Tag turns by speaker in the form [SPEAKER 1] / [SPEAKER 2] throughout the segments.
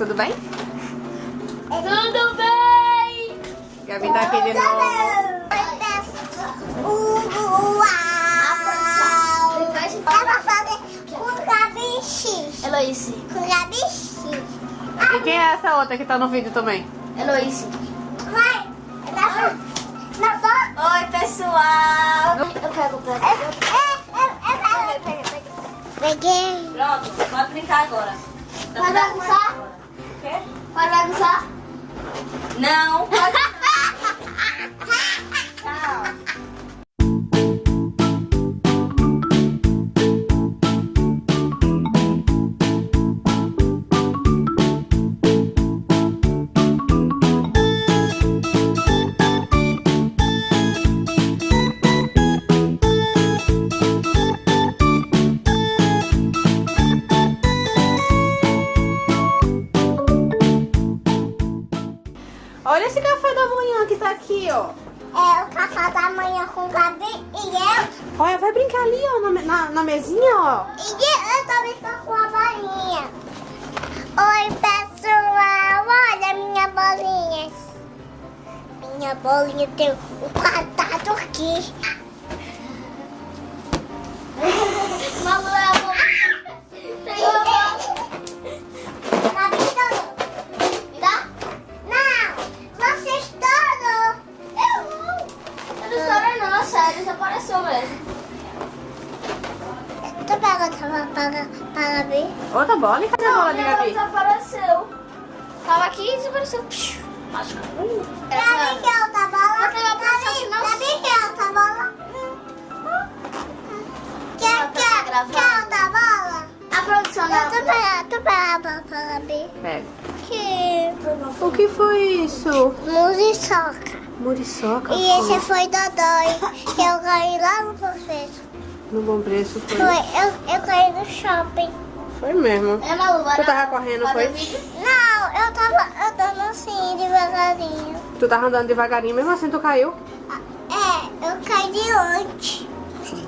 [SPEAKER 1] Tudo bem?
[SPEAKER 2] Tudo bem?
[SPEAKER 1] Gabi tá aqui de novo.
[SPEAKER 3] Fazer com Gabi.
[SPEAKER 1] E quem é essa outra que tá no vídeo também?
[SPEAKER 2] Eloíse.
[SPEAKER 3] Vai. Na na foto.
[SPEAKER 2] Oi, pessoal. Eu pego
[SPEAKER 3] é. Peguei.
[SPEAKER 2] Pronto, pode brincar agora. Tá
[SPEAKER 3] Vai Pode bagunçar?
[SPEAKER 2] Não, pode
[SPEAKER 1] Olha esse café da manhã que tá aqui, ó.
[SPEAKER 3] É o café da manhã com Gabi e eu.
[SPEAKER 1] Olha, vai brincar ali, ó, na, na, na mesinha, ó.
[SPEAKER 3] E eu também tô com a bolinha. Oi, pessoal. Olha minha bolinha. Minha bolinha tem um quadrado aqui. Vamos não,
[SPEAKER 2] sério, desapareceu mesmo.
[SPEAKER 3] Tu pega outra bola para, para Gabi?
[SPEAKER 1] Outra bola e cadê a bola de Gabi?
[SPEAKER 2] desapareceu. Tava aqui e desapareceu. Acho que...
[SPEAKER 3] Gabi quer outra bola?
[SPEAKER 2] Mas que não
[SPEAKER 3] Gabi quer outra bola? Quer,
[SPEAKER 2] Ela tá
[SPEAKER 3] quer, quer outra bola?
[SPEAKER 2] A produção
[SPEAKER 3] Eu tô pegando, tu pega a bola Gabi.
[SPEAKER 1] Pega.
[SPEAKER 3] Que
[SPEAKER 1] O que foi isso?
[SPEAKER 3] musiçoca.
[SPEAKER 1] Muriçoca.
[SPEAKER 3] E esse foi Dodói, que eu ganhei lá no professor.
[SPEAKER 1] No bom preço foi.
[SPEAKER 3] Foi, eu, eu ganhei no shopping.
[SPEAKER 1] Foi mesmo.
[SPEAKER 2] É Malu,
[SPEAKER 1] Tu tava correndo, foi?
[SPEAKER 3] Não, eu tava andando assim, devagarinho.
[SPEAKER 1] Tu tava andando devagarinho, mesmo assim tu caiu?
[SPEAKER 3] É, eu caí de onde?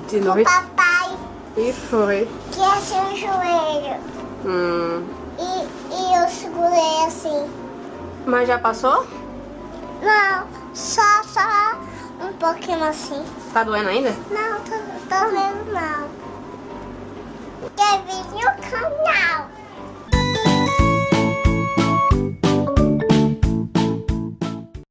[SPEAKER 1] De
[SPEAKER 3] O
[SPEAKER 1] noite.
[SPEAKER 3] papai,
[SPEAKER 1] E foi.
[SPEAKER 3] que é seu joelho.
[SPEAKER 1] Hum.
[SPEAKER 3] E, e eu segurei assim.
[SPEAKER 1] Mas já passou?
[SPEAKER 3] Não, só, só um pouquinho assim.
[SPEAKER 1] Tá doendo ainda?
[SPEAKER 3] Não, tô, tô vendo não. Quer vir no canal.